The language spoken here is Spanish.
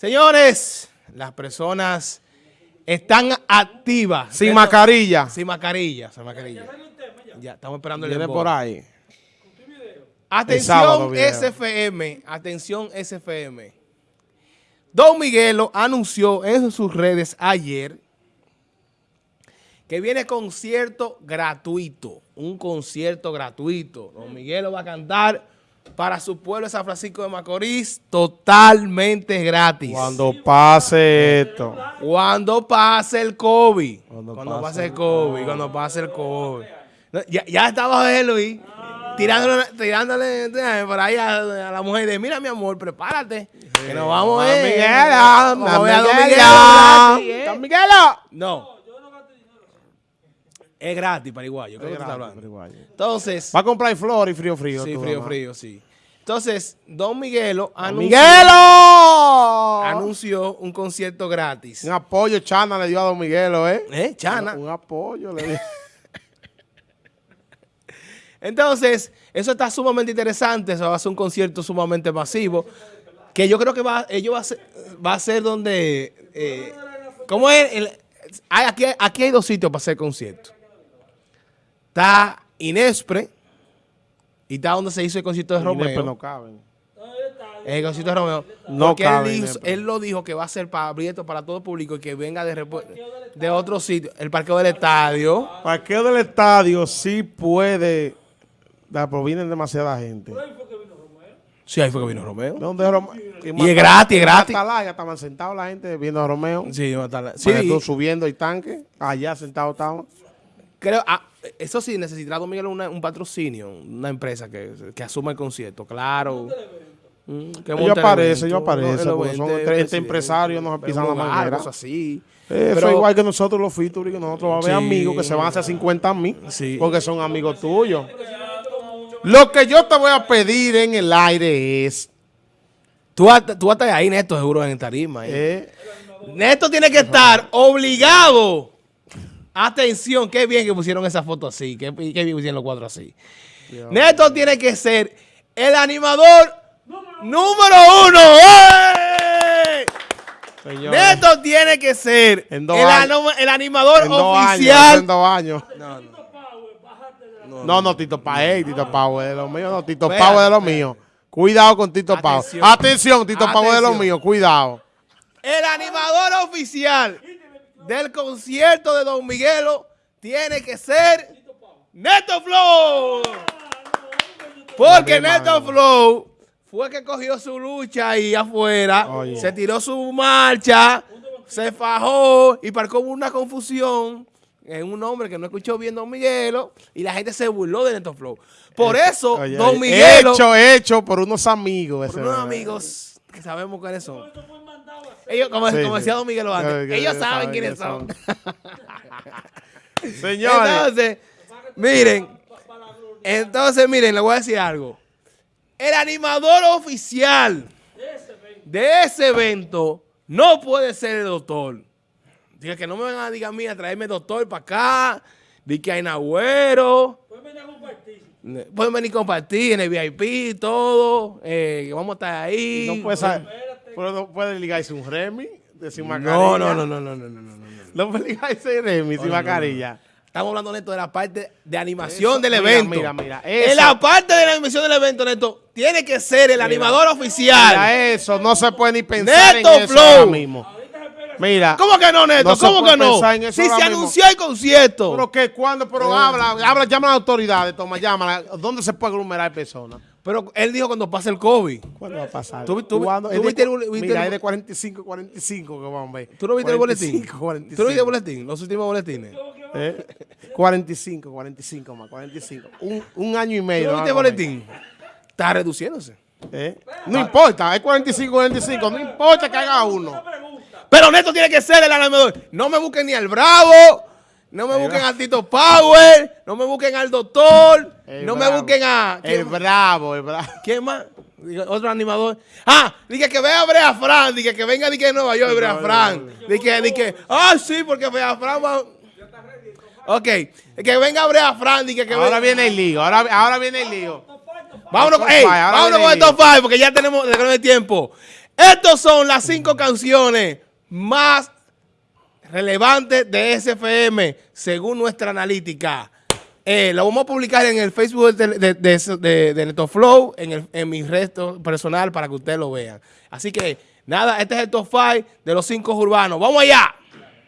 Señores, las personas están activas. Sin mascarilla. Sin mascarilla, sin mascarilla. Ya, estamos esperando el Viene por ahí. Atención. SFM, atención SFM. Don Miguelo anunció en sus redes ayer que viene concierto gratuito, un concierto gratuito. Don Miguelo va a cantar para su pueblo de San Francisco de Macorís totalmente gratis. Cuando pase esto. Cuando pase el COVID. Cuando Cuando, pase el COVID. Cuando pase el COVID. No, Ya, ya estaba de Luis. Tirándole, tirándole por ahí a, a la mujer de, mira mi amor, prepárate. Que nos vamos a ver. Miguelo, Miguelo. Miguelo. No. Es gratis, paraguayo. ¿Qué es hablando? Paraguayo. Entonces, Va a comprar flor y frío frío. sí, tú, frío, mamá. frío, sí. Entonces, Don Miguelo anunció, ¡Miguelo! anunció un concierto gratis. Un apoyo Chana le dio a Don Miguelo, ¿eh? ¿Eh? Chana. Un apoyo le dio. Entonces, eso está sumamente interesante, eso va a ser un concierto sumamente masivo, que yo creo que va, ello va a ser, va a ser donde, eh, ¿cómo es? El- hay- aquí, aquí hay dos sitios para hacer conciertos. Está Inespre y está donde se hizo el concierto de Romeo. no caben. El concierto de Romeo. No porque él, cabe él lo dijo que va a ser para abierto para todo público y que venga de, de otro sitio, el parqueo del estadio. Parqueo del estadio sí puede. Da, pero viene demasiada gente. Sí, ahí fue que vino Romeo. ¿Dónde es Romeo? Y es gratis, es gratis. Ya estaban sentados la gente viendo a Romeo. Sí, va a estar la- Sí. sí. subiendo el tanque. Allá sentados estaban. Creo, ah, eso sí, necesitará Don Miguel una- un patrocinio, una empresa que, que asuma el concierto, claro. Mm, Ellos el aparecen, ellos aparecen, porque son presidente, empresarios, nos pisan la manguera. cosas así. Eso Pero- es igual que nosotros los featuring, que nosotros vamos a ver Sí. amigos que se van a hacer 50 mil. Sí. Porque son amigos tuyos. Lo que yo te voy a pedir en el aire es. Tú, vas- tú vas a estar ahí, Neto, seguro, en tarima. ahí. eh, Neto tiene que estar obligado. Atención, qué bien que pusieron esa foto así, qué, qué bien pusieron los cuatro así. Neto tiene que ser el animador número uno. ¡Eh! señores, Neto tiene que ser En el, animador en dos años, oficial. en dos años. No, no. No, no, Tito Paez, Tito Pau es de los míos, no, Tito Pau es de espérate. míos. Cuidado con Tito Pau. Atención. Tito Pau es de los Atención. míos, cuidado. El animador oficial del concierto de Don Miguelo tiene que ser Neto Flow. Porque Neto. Flow fue que cogió su lucha ahí afuera, se tiró su marcha, se fajó y parcó una confusión en un hombre que no escuchó bien Don Miguelo y la gente se burló de Neto Flow. Por eso, Oye, Don Miguelo, Hecho, hecho por unos amigos. por unos amigos que sabemos quiénes son. Ellos, como, Sí, como sí. decía Don Miguelo antes, ellos ellos saben saben quiénes son. Señores, Entonces, miren, entonces, miren, le voy a decir algo. El animador oficial de ese evento no puede ser el doctor. Diga que no me van a diga a mí a traerme doctor para acá, di que hay nagüero. Pueden venir compartir en el VIP, todo. Eh, vamos a estar ahí. No pero no puede ligarse un Remy, sin mascarilla. No, no, no, no, no, no, no. No, no puede ligarse Remy sin mascarilla. Estamos hablando, Neto, de la parte de animación eso, del evento. Mira, mira. Eso. En la parte de la animación del evento, Neto, tiene que ser el mira, animador oficial. Mira eso, no se puede ni pensar Neto en eso Flow. ahora mismo. Mira. ¿Cómo que no, Neto? No ¿Cómo que no? Si se anunció el concierto. Pero que cuando, pero habla, habla, llama a las autoridades, toma, llámala. ¿Dónde se puede aglomerar personas? Pero él dijo cuando pase el COVID. ¿Cuándo va a pasar? ¿Tú- tú- ¿Cuándo? tú viste el cu- bol- viste Mira, el- es de 45, 45 que vamos a ver. ¿Tú no viste el boletín? 45, 45. ¿Tú no viste el boletín? Los últimos boletines. ¿Eh? 45, 45 más, 45. Un, un año y medio. ¿Tú no viste el boletín? Está reduciéndose. ¿Eh? No importa, es 45, 45. No importa que haga uno. Pero Neto tiene que ser el animador. No me busquen ni al Bravo, no me busquen al Tito Power, no me busquen al Doctor, El no me busquen a... El ¿quién, bravo, el bravo. quién más? Otro animador. Ah, dije que vea a Brea Fran, dije que venga dije, de Nueva York, Brea Fran. Dije, dije, ah, sí, porque Brea Fran va... Ok, que venga Brea Fran, dije que Ahora venga- viene el lío, ahora, ahora viene el lío. Vámonos, vámonos con el el top 5 porque ya tenemos de tiempo. Estas son las cinco canciones más relevantes de SFM según nuestra analítica. Eh, lo vamos a publicar en el Facebook de, de, NetoFlow, en, el, en mi resto personal para que ustedes lo vean. Así que, nada, este es el top 5 de los cinco urbanos. ¡Vamos allá!